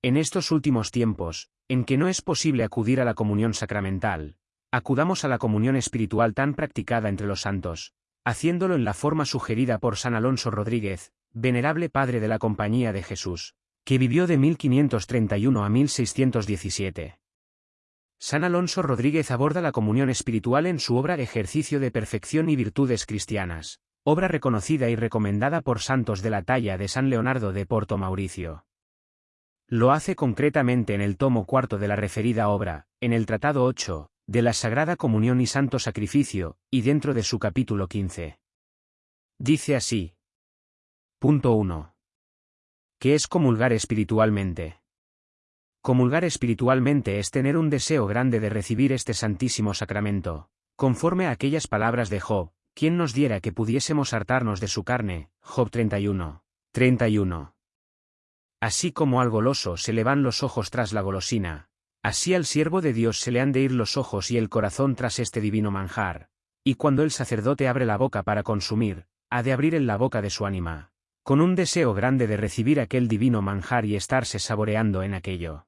En estos últimos tiempos, en que no es posible acudir a la comunión sacramental, acudamos a la comunión espiritual tan practicada entre los santos, haciéndolo en la forma sugerida por San Alonso Rodríguez, venerable padre de la Compañía de Jesús, que vivió de 1531 a 1617. San Alonso Rodríguez aborda la comunión espiritual en su obra Ejercicio de Perfección y Virtudes Cristianas, obra reconocida y recomendada por santos de la talla de San Leonardo de Porto Mauricio. Lo hace concretamente en el tomo cuarto de la referida obra, en el Tratado 8, de la Sagrada Comunión y Santo Sacrificio, y dentro de su capítulo 15. Dice así. Punto 1. ¿Qué es comulgar espiritualmente? Comulgar espiritualmente es tener un deseo grande de recibir este santísimo sacramento, conforme a aquellas palabras de Job, quien nos diera que pudiésemos hartarnos de su carne, Job 31. 31. Así como al goloso se le van los ojos tras la golosina, así al siervo de Dios se le han de ir los ojos y el corazón tras este divino manjar, y cuando el sacerdote abre la boca para consumir, ha de abrir en la boca de su ánima, con un deseo grande de recibir aquel divino manjar y estarse saboreando en aquello.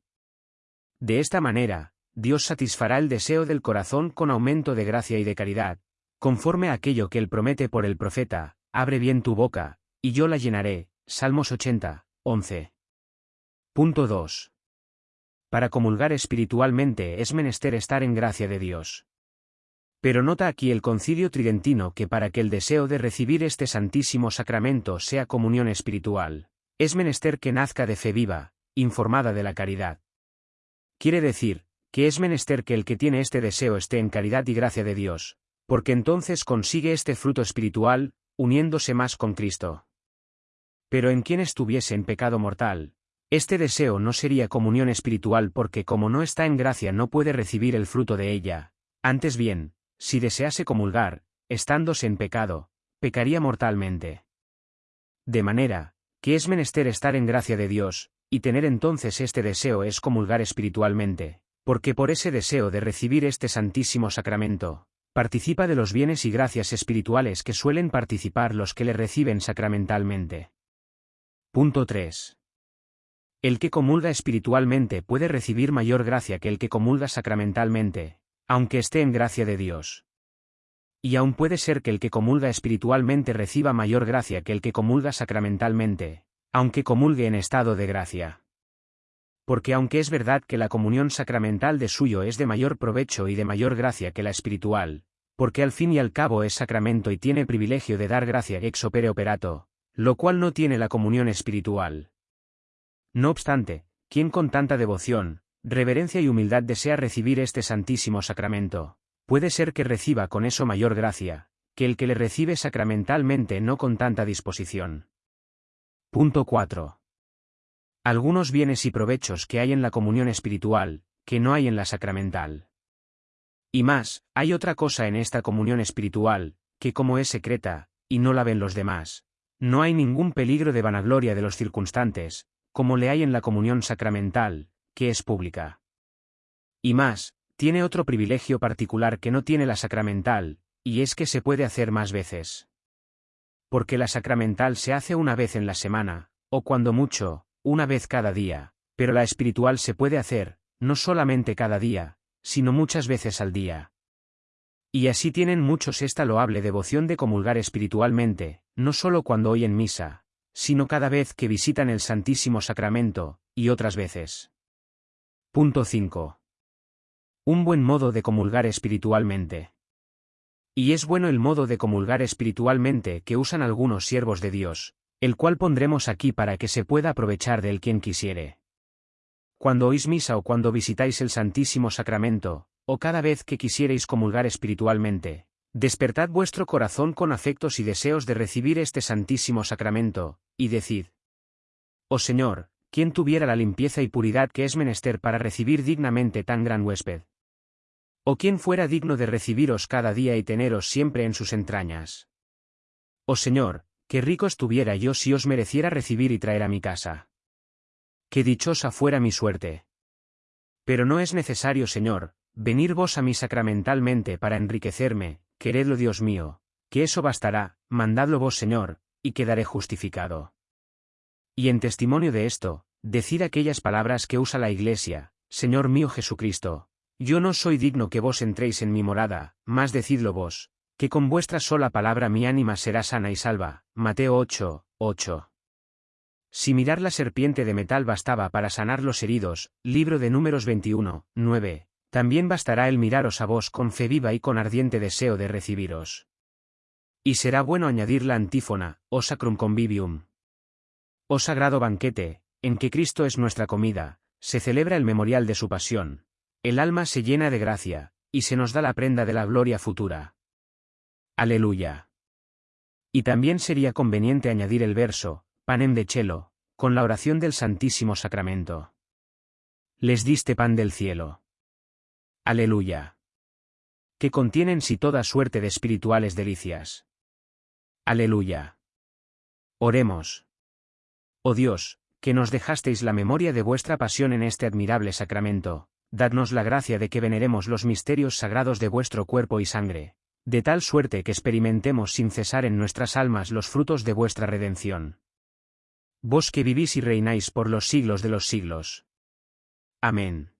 De esta manera, Dios satisfará el deseo del corazón con aumento de gracia y de caridad, conforme a aquello que él promete por el profeta, abre bien tu boca, y yo la llenaré. Salmos 80, 11. Punto 2. Para comulgar espiritualmente es menester estar en gracia de Dios. Pero nota aquí el concilio tridentino que para que el deseo de recibir este santísimo sacramento sea comunión espiritual, es menester que nazca de fe viva, informada de la caridad. Quiere decir, que es menester que el que tiene este deseo esté en caridad y gracia de Dios, porque entonces consigue este fruto espiritual, uniéndose más con Cristo. Pero en quien estuviese en pecado mortal, este deseo no sería comunión espiritual porque como no está en gracia no puede recibir el fruto de ella, antes bien, si desease comulgar, estándose en pecado, pecaría mortalmente. De manera, que es menester estar en gracia de Dios, y tener entonces este deseo es comulgar espiritualmente, porque por ese deseo de recibir este santísimo sacramento, participa de los bienes y gracias espirituales que suelen participar los que le reciben sacramentalmente. Punto 3. El que comulga espiritualmente puede recibir mayor gracia que el que comulga sacramentalmente, aunque esté en gracia de Dios. Y aún puede ser que el que comulga espiritualmente reciba mayor gracia que el que comulga sacramentalmente, aunque comulgue en estado de gracia. Porque aunque es verdad que la comunión sacramental de suyo es de mayor provecho y de mayor gracia que la espiritual, porque al fin y al cabo es sacramento y tiene privilegio de dar gracia ex opere operato, lo cual no tiene la comunión espiritual. No obstante, quien con tanta devoción, reverencia y humildad desea recibir este santísimo sacramento, puede ser que reciba con eso mayor gracia, que el que le recibe sacramentalmente no con tanta disposición. Punto 4. Algunos bienes y provechos que hay en la comunión espiritual, que no hay en la sacramental. Y más, hay otra cosa en esta comunión espiritual, que como es secreta, y no la ven los demás, no hay ningún peligro de vanagloria de los circunstantes, como le hay en la comunión sacramental, que es pública. Y más, tiene otro privilegio particular que no tiene la sacramental, y es que se puede hacer más veces porque la sacramental se hace una vez en la semana, o cuando mucho, una vez cada día, pero la espiritual se puede hacer, no solamente cada día, sino muchas veces al día. Y así tienen muchos esta loable devoción de comulgar espiritualmente, no solo cuando oyen misa, sino cada vez que visitan el Santísimo Sacramento, y otras veces. Punto 5. Un buen modo de comulgar espiritualmente. Y es bueno el modo de comulgar espiritualmente que usan algunos siervos de Dios, el cual pondremos aquí para que se pueda aprovechar de él quien quisiere. Cuando oís misa o cuando visitáis el Santísimo Sacramento, o cada vez que quisierais comulgar espiritualmente, despertad vuestro corazón con afectos y deseos de recibir este Santísimo Sacramento, y decid, Oh Señor, ¿quién tuviera la limpieza y puridad que es menester para recibir dignamente tan gran huésped? ¿O quién fuera digno de recibiros cada día y teneros siempre en sus entrañas? Oh Señor, qué rico estuviera yo si os mereciera recibir y traer a mi casa. Qué dichosa fuera mi suerte. Pero no es necesario, Señor, venir vos a mí sacramentalmente para enriquecerme, queredlo Dios mío, que eso bastará, mandadlo vos Señor, y quedaré justificado. Y en testimonio de esto, decid aquellas palabras que usa la Iglesia, Señor mío Jesucristo, yo no soy digno que vos entréis en mi morada, mas decidlo vos, que con vuestra sola palabra mi ánima será sana y salva. Mateo 8, 8. Si mirar la serpiente de metal bastaba para sanar los heridos, libro de números 21, 9, también bastará el miraros a vos con fe viva y con ardiente deseo de recibiros. Y será bueno añadir la antífona, o sacrum convivium. Oh sagrado banquete, en que Cristo es nuestra comida, se celebra el memorial de su pasión. El alma se llena de gracia, y se nos da la prenda de la gloria futura. Aleluya. Y también sería conveniente añadir el verso, panem de chelo, con la oración del Santísimo Sacramento. Les diste pan del cielo. Aleluya. Que contienen si toda suerte de espirituales delicias. Aleluya. Oremos. Oh Dios, que nos dejasteis la memoria de vuestra pasión en este admirable sacramento, dadnos la gracia de que veneremos los misterios sagrados de vuestro cuerpo y sangre, de tal suerte que experimentemos sin cesar en nuestras almas los frutos de vuestra redención. Vos que vivís y reináis por los siglos de los siglos. Amén.